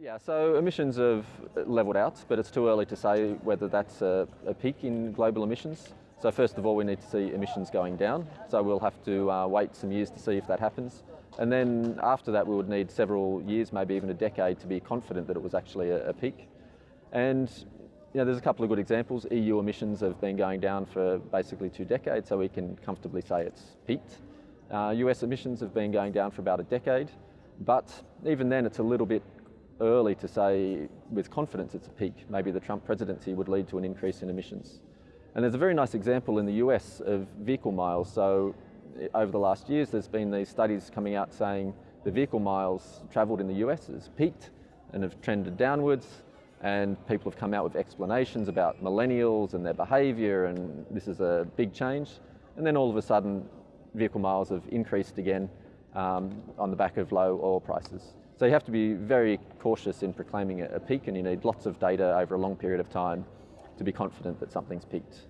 Yeah, so emissions have levelled out, but it's too early to say whether that's a, a, peak in global emissions. So first of all, we need to see emissions going down. So we'll have to uh, wait some years to see if that happens. And then after that, we would need several years, maybe even a decade, to be confident that it was actually a, a peak. And you know, there's a couple of good examples. EU emissions have been going down for basically two decades, so we can comfortably say it's peaked. Uh, US emissions have been going down for about a decade, but even then it's a little bit early to say with confidence it's a peak. Maybe the Trump presidency would lead to an increase in emissions. And there's a very nice example in the US of vehicle miles. So over the last years, there's been these studies coming out saying the vehicle miles travelled in the US has peaked and have trended downwards. And people have come out with explanations about millennials and their behaviour, and this is a big change. And then all of a sudden, vehicle miles have increased again um, on the back of low oil prices. So you have to be very cautious in proclaiming a peak and you need lots of data over a long period of time to be confident that something's peaked.